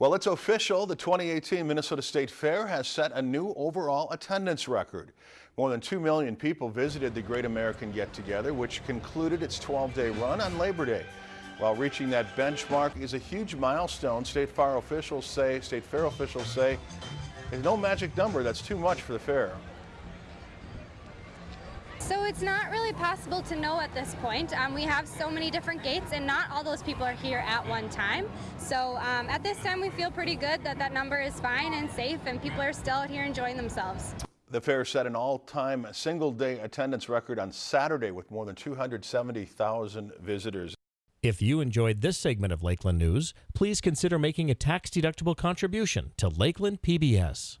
Well, it's official. The 2018 Minnesota State Fair has set a new overall attendance record. More than 2 million people visited the Great American Get Together, which concluded its 12-day run on Labor Day. While reaching that benchmark is a huge milestone, State Fair officials say, State Fair officials say, there's no magic number that's too much for the fair. So it's not really possible to know at this point. Um, we have so many different gates and not all those people are here at one time. So um, at this time we feel pretty good that that number is fine and safe and people are still out here enjoying themselves. The fair set an all-time single-day attendance record on Saturday with more than 270,000 visitors. If you enjoyed this segment of Lakeland News, please consider making a tax-deductible contribution to Lakeland PBS.